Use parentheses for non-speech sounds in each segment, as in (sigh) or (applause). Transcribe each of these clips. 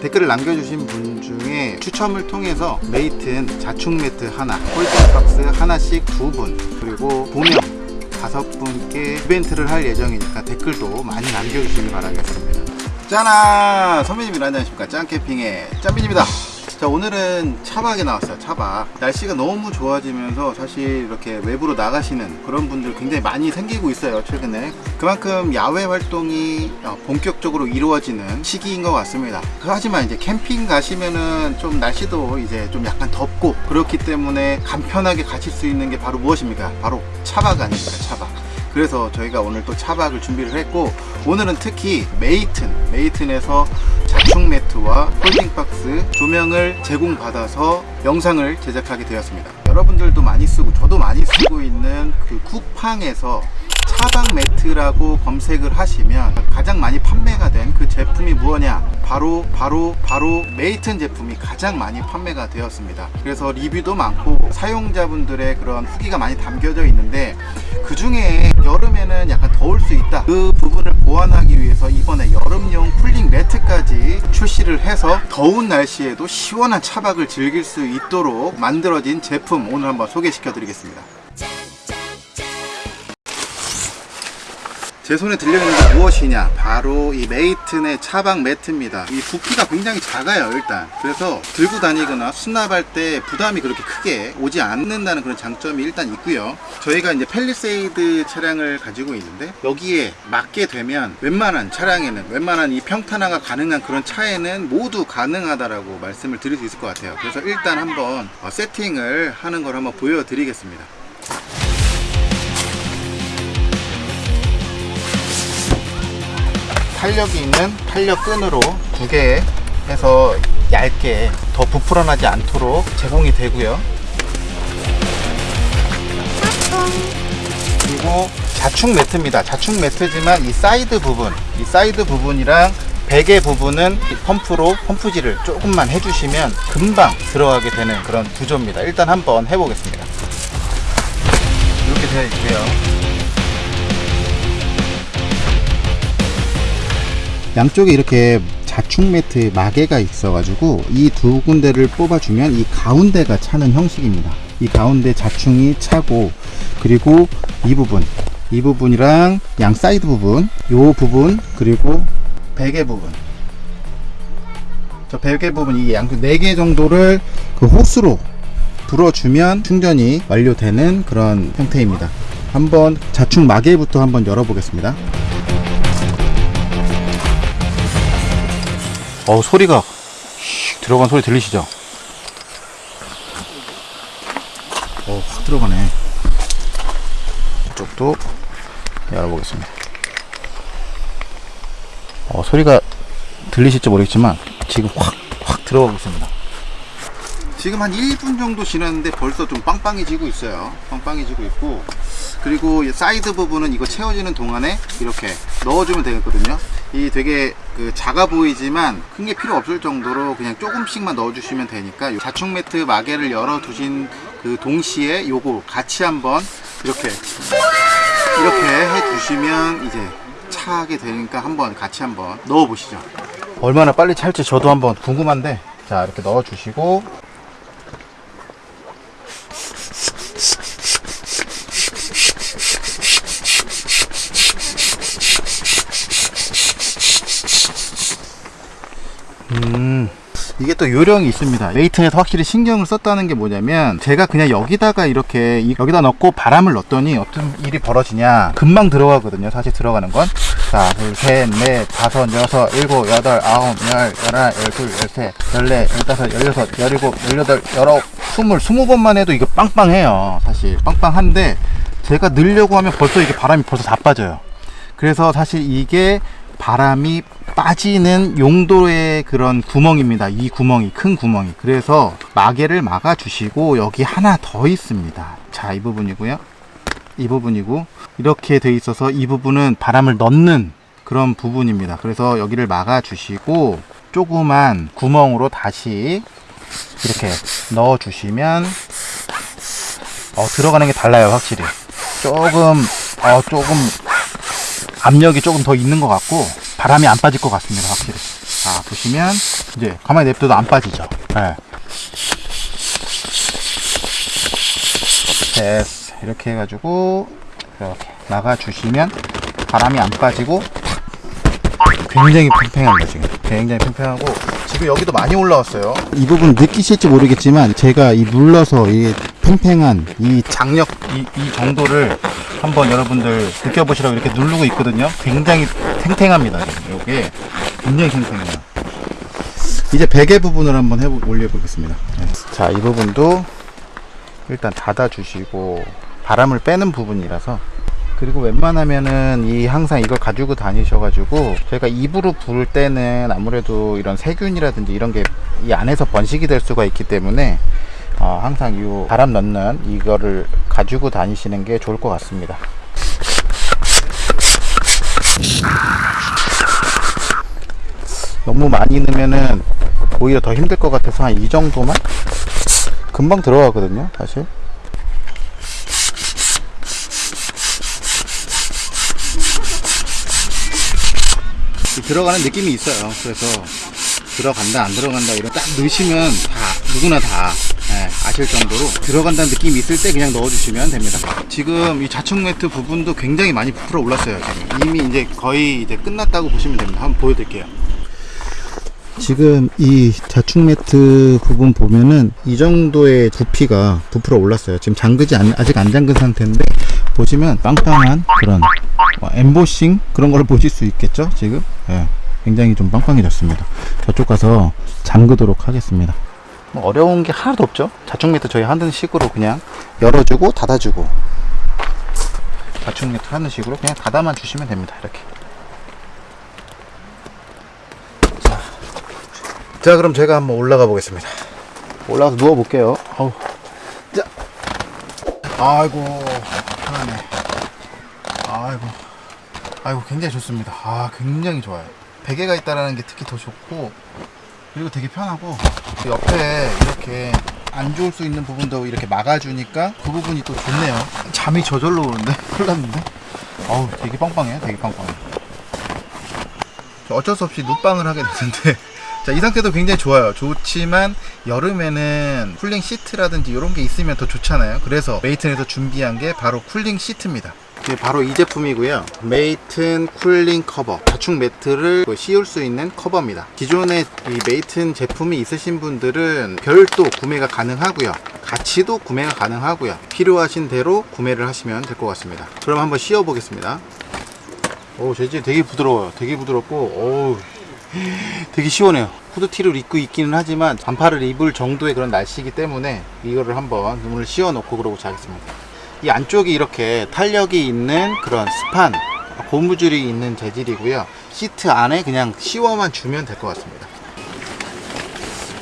댓글을 남겨주신 분 중에 추첨을 통해서 메이튼 자충 매트 하나, 폴딩 박스 하나씩 두 분, 그리고 조명 다섯 분께 이벤트를 할 예정이니까 댓글도 많이 남겨주시기 바라겠습니다. 짠아! 선배님이 안녕하십니까? 짠캠핑의 짠빈입니다. 자 오늘은 차박에 나왔어요 차박. 날씨가 너무 좋아지면서 사실 이렇게 외부로 나가시는 그런 분들 굉장히 많이 생기고 있어요 최근에. 그만큼 야외 활동이 어, 본격적으로 이루어지는 시기인 것 같습니다. 하지만 이제 캠핑 가시면은 좀 날씨도 이제 좀 약간 덥고 그렇기 때문에 간편하게 가실 수 있는 게 바로 무엇입니까? 바로 차박 아닙니까 차박? 그래서 저희가 오늘 또 차박을 준비를 했고 오늘은 특히 메이튼 메이튼에서 자충 매트와 폴딩박스 조명을 제공받아서 영상을 제작하게 되었습니다. 여러분들도 많이 쓰고 저도 많이 쓰고 있는 그 쿠팡에서 차박 매트라고 검색을 하시면 가장 많이 판매가 된 그 제품이 무엇냐? 바로 바로 바로 메이튼 제품이 가장 많이 판매가 되었습니다. 그래서 리뷰도 많고 사용자분들의 그런 후기가 많이 담겨져 있는데 그 중에 여름에는 약간 더울 수 있다. 그 부분을 보완하기 위해서 이번에 여름용 쿨링 매트까지 출시를 해서 더운 날씨에도 시원한 차박을 즐길 수 있도록 만들어진 제품 오늘 한번 소개시켜 드리겠습니다 제 손에 들려있는 게 무엇이냐? 바로 이 메이튼의 차박 매트입니다. 이 부피가 굉장히 작아요 일단. 그래서 들고 다니거나 수납할 때 부담이 그렇게 크게 오지 않는다는 그런 장점이 일단 있고요. 저희가 이제 펠리세이드 차량을 가지고 있는데 여기에 맞게 되면 웬만한 차량에는 웬만한 이 평탄화가 가능한 그런 차에는 모두 가능하다라고 말씀을 드릴 수 있을 것 같아요. 그래서 일단 한번 어, 세팅을 하는 걸 한번 보여드리겠습니다 탄력이 있는 탄력 끈으로 두 개 해서 얇게 더 부풀어나지 않도록 제공이 되고요. 그리고 자충 매트입니다. 자충 매트지만 이 사이드 부분 이 사이드 부분이랑 베개 부분은 이 펌프로 펌프질을 조금만 해주시면 금방 들어가게 되는 그런 구조입니다. 일단 한번 해보겠습니다. 이렇게 되어 있고요 양쪽에 이렇게 자충 매트 마개가 있어 가지고 이 두 군데를 뽑아 주면 이 가운데가 차는 형식입니다. 이 가운데 자충이 차고 그리고 이 부분 이 부분이랑 양 사이드 부분 요 부분 그리고 베개 부분. 저 베개 부분 이 양쪽 4개 정도를 그 호스로 불어주면 충전이 완료되는 그런 형태입니다. 한번 자충 마개부터 한번 열어보겠습니다 어 소리가 슉 들어간 소리 들리시죠? 어 확 들어가네. 이쪽도 열어보겠습니다. 어 소리가 들리실지 모르겠지만 지금 확 확 들어가고 있습니다. 지금 한 1분 정도 지났는데 벌써 좀 빵빵해지고 있어요. 빵빵해지고 있고. 그리고 이 사이드 부분은 이거 채워지는 동안에 이렇게 넣어주면 되겠거든요 이 되게 그 작아 보이지만 큰 게 필요 없을 정도로 그냥 조금씩만 넣어주시면 되니까 자충 매트 마개를 열어 두신 그 동시에 요거 같이 한번 이렇게 이렇게 해 주시면 이제 차게 되니까 한번 같이 한번 넣어 보시죠. 얼마나 빨리 찰지 저도 한번 궁금한데. 자 이렇게 넣어 주시고 이게 또 요령이 있습니다. 메이튼에서 확실히 신경을 썼다는 게 뭐냐면 제가 그냥 여기다가 이렇게 이- 여기다 넣고 바람을 넣었더니 어떤 일이 벌어지냐. 금방 들어가거든요. 사실 들어가는 건. 자, 둘, 셋, 넷, 다섯, 여섯, 일곱, 여덟, 아홉, 열, 열하나, 열둘, 열셋, 열넷, 열다섯, 열여섯, 열일곱, 열여덟, 열아홉, 스물, 스무 번만 해도 이거 빵빵해요. 사실 빵빵한데 제가 넣으려고 하면 벌써 이게 바람이 벌써 다 빠져요. 그래서 사실 이게 바람이 빠지는 용도의 그런 구멍입니다. 이 구멍이 큰 구멍이. 그래서 마개를 막아 주시고 여기 하나 더 있습니다. 자, 이 부분이고요. 이 부분이고 이렇게 돼 있어서 이 부분은 바람을 넣는 그런 부분입니다. 그래서 여기를 막아 주시고 조그만 구멍으로 다시 이렇게 넣어 주시면 어, 들어가는 게 달라요, 확실히. 조금 어, 조금 압력이 조금 더 있는 것 같고 바람이 안 빠질 것 같습니다 확실히. 자 보시면 이제 가만히 냅둬도 안 빠지죠. 네. 됐어. 이렇게 해가지고 이렇게 나가 주시면 바람이 안 빠지고 굉장히 팽팽합니다 지금. 굉장히 팽팽하고 지금 여기도 많이 올라왔어요. 이 부분 느끼실지 모르겠지만 제가 이 눌러서 이 팽팽한 이 장력 이, 이 정도를 한번 여러분들 느껴보시라고 이렇게 누르고 있거든요. 굉장히 탱탱합니다 이게 굉장히 탱탱해요. 이제 베개 부분을 한번 해보, 올려보겠습니다. 네. 자이 부분도 일단 닫아 주시고 바람을 빼는 부분이라서. 그리고 웬만하면은 이 항상 이걸 가지고 다니셔 가지고 저희가 입으로 부을 때는 아무래도 이런 세균이라든지 이런 게 이 안에서 번식이 될 수가 있기 때문에 어, 항상 이 바람 넣는 이거를 가지고 다니시는 게 좋을 것 같습니다. 너무 많이 넣으면은 오히려 더 힘들 것 같아서 한 이 정도만 금방 들어가거든요, 사실. 들어가는 느낌이 있어요. 그래서 들어간다 안 들어간다 이런 딱 넣으시면 다 누구나 다 예, 아실 정도로 들어간다는 느낌이 있을 때 그냥 넣어주시면 됩니다. 지금 이 좌측 매트 부분도 굉장히 많이 부풀어 올랐어요. 지금. 이미 이제 거의 이제 끝났다고 보시면 됩니다. 한번 보여드릴게요. 지금 이 좌측 매트 부분 보면은 이 정도의 부피가 부풀어 올랐어요. 지금 잠그지 않, 아직 안 잠근 상태인데 보시면 빵빵한 그런 어, 엠보싱 그런 걸 보실 수 있겠죠 지금 예, 굉장히 좀 빵빵해졌습니다 저쪽 가서 잠그도록 하겠습니다 뭐 어려운 게 하나도 없죠. 좌측 매트 저희 하는 식으로 그냥 열어주고 닫아주고. 좌측 매트 하는 식으로 그냥 닫아만 주시면 됩니다. 이렇게. 자, 자 그럼 제가 한번 올라가 보겠습니다. 올라가서 누워 볼게요. 어우. 자. 아이고. 편하네. 아이고. 아이고 굉장히 좋습니다. 아 굉장히 좋아요. 베개가 있다라는 게 특히 더 좋고 그리고 되게 편하고. 그 옆에 이렇게 안 좋을 수 있는 부분도 이렇게 막아주니까 그 부분이 또 좋네요 잠이 저절로 오는데 (laughs) 큰일 났는데 어우 되게 빵빵해요 되게 빵빵해 어쩔 수 없이 눕방을 하게 되는데 (laughs) 자, 이 상태도 굉장히 좋아요. 좋지만 여름에는 cooling 시트라든지 이런 게 있으면 더 좋잖아요. 그래서 메이튼에서 준비한 게 바로 cooling 시트입니다. 바로 이 제품이고요. 메이튼 cooling 커버. 자충 매트를 씌울 수 있는 커버입니다. 기존에 이 메이튼 제품이 있으신 분들은 별도 구매가 가능하고요. 같이도 구매가 가능하고요. 필요하신 대로 구매를 하시면 될 것 같습니다. 그럼 한번 씌워 보겠습니다. 오, 재질 되게 부드러워요. 되게 부드럽고, 오, (laughs) 되게 시원해요. 후드티를 입고 있기는 하지만 반팔을 입을 정도의 그런 날씨이기 때문에 이거를 한번 눈을 씌워 놓고 그러고 자겠습니다. 이 안쪽이 이렇게 탄력이 있는 그런 스판, 고무줄이 있는 재질이고요. 시트 안에 그냥 씌워만 주면 될 것 같습니다.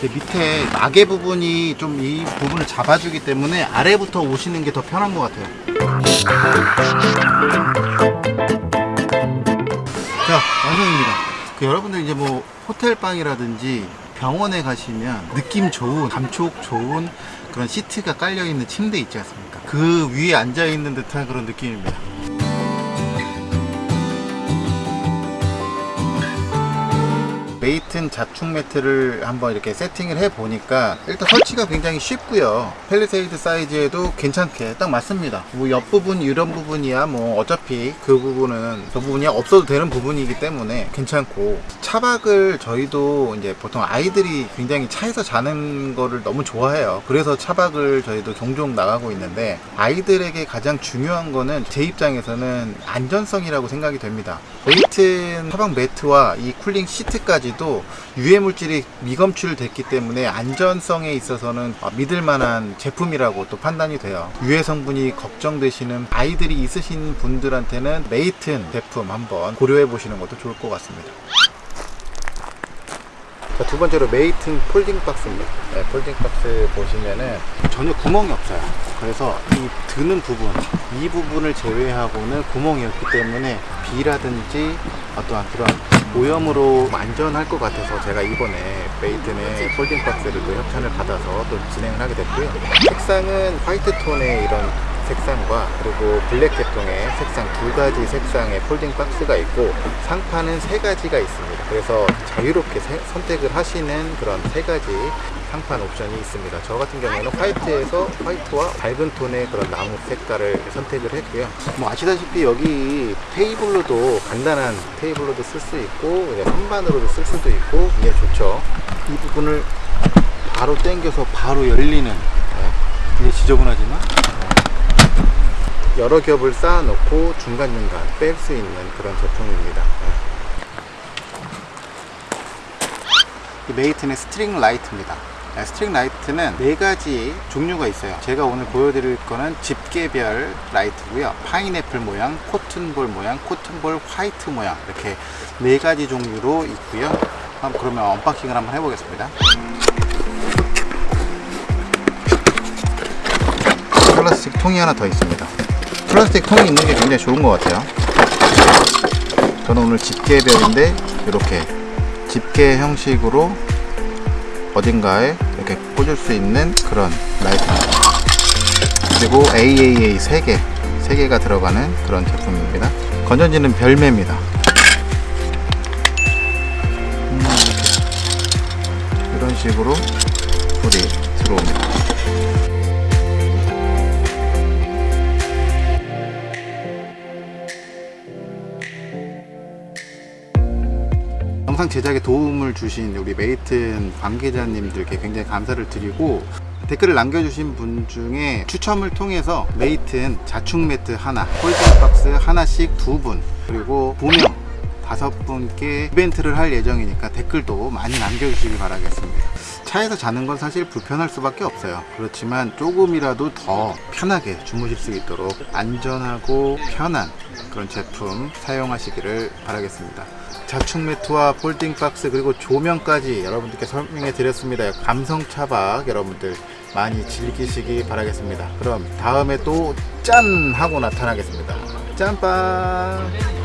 밑에 마개 부분이 좀 이 부분을 잡아주기 때문에 아래부터 오시는 게 더 편한 것 같아요. 자, 완성입니다. 그 여러분들 이제 뭐 호텔 방이라든지 병원에 가시면 느낌 좋은 감촉 좋은 그런 시트가 깔려 있는 침대 있지 않습니까? 그 위에 앉아 있는 듯한 그런 느낌입니다. 메이튼 자축 매트를 한번 이렇게 세팅을 해 보니까 일단 설치가 굉장히 쉽고요. 펠리세이드 사이즈에도 괜찮게 딱 맞습니다. 뭐 옆부분 이런 부분이야 뭐 어차피 그 부분은 저 부분이 없어도 되는 부분이기 때문에 괜찮고. 차박을 저희도 이제 보통 아이들이 굉장히 차에서 자는 거를 너무 좋아해요. 그래서 차박을 저희도 종종 나가고 있는데 아이들에게 가장 중요한 거는 제 입장에서는 안전성이라고 생각이 됩니다. 메이튼 차박 매트와 이 cooling 시트까지 도 유해 물질이 미검출됐기 때문에 안전성에 있어서는 믿을 만한 제품이라고 또 판단이 돼요. 유해 성분이 걱정되시는 아이들이 있으신 분들한테는 메이튼 제품 한번 고려해 보시는 것도 좋을 것 같습니다. 자, 두 번째로 메이튼 folding 박스입니다. 네, folding 박스 보시면은 전혀 구멍이 없어요. 그래서 이 드는 부분, 이 부분을 제외하고는 구멍이 없기 때문에 비라든지 어떠한 그런 오염으로 안전할 것 같아서 제가 이번에 메이튼의 folding 박스를 또 협찬을 받아서 또 진행을 하게 됐고요. 색상은 화이트 톤의 이런 색상과 그리고 블랙 계통의 색상 두 가지 색상의 folding 박스가 있고 상판은 세 가지가 있습니다. 그래서 자유롭게 세- 선택을 하시는 그런 세 가지 상판 옵션이 있습니다. 저 같은 경우에는 화이트에서 화이트와 밝은 톤의 그런 나무 색깔을 선택을 했고요. 뭐 아시다시피 여기 테이블로도 간단한 테이블로도 쓸 수 있고 선반으로도 쓸 수도 있고 이게 좋죠. 이 부분을 바로 당겨서 바로 열리는 네. 이게 지저분하지만 네. 여러 겹을 쌓아놓고 중간중간 뺄 수 있는 그런 제품입니다. 네. 이 메이튼의 string 라이트입니다. 네, string 라이트는 네 가지 종류가 있어요. 제가 오늘 보여드릴 거는 집게별 라이트고요. 파인애플 모양, cotton ball 모양, cotton ball 화이트 모양 이렇게 네 가지 종류로 있고요. 그러면 unboxing을 한번 해보겠습니다. 플라스틱 통이 하나 더 있습니다. 플라스틱 통이 있는 게 굉장히 좋은 것 같아요. 저는 오늘 집게별인데 이렇게 집게 형식으로 어딘가에 이렇게 꽂을 수 있는 그런 라이트입니다. 그리고 AAA 3개, 3개가 들어가는 그런 제품입니다. 건전지는 별매입니다. 음. 이런 식으로 불이 들어옵니다. 영상 제작에 도움을 주신 우리 메이튼 관계자님들께 굉장히 감사를 드리고 댓글을 남겨주신 분 중에 추첨을 통해서 메이튼 자충 매트 하나, folding 박스 하나씩 두 분, 그리고 조명 다섯 분께 이벤트를 할 예정이니까 댓글도 많이 남겨주시기 바라겠습니다. 차에서 자는 건 사실 불편할 수밖에 없어요. 그렇지만 조금이라도 더 편하게 주무실 수 있도록 안전하고 편한 그런 제품 사용하시기를 바라겠습니다. 자축 매트와 폴딩 박스 그리고 조명까지 여러분들께 설명해 드렸습니다. 감성 차박 여러분들 많이 즐기시기 바라겠습니다. 그럼 다음에 또 짠 하고 나타나겠습니다. 짠빵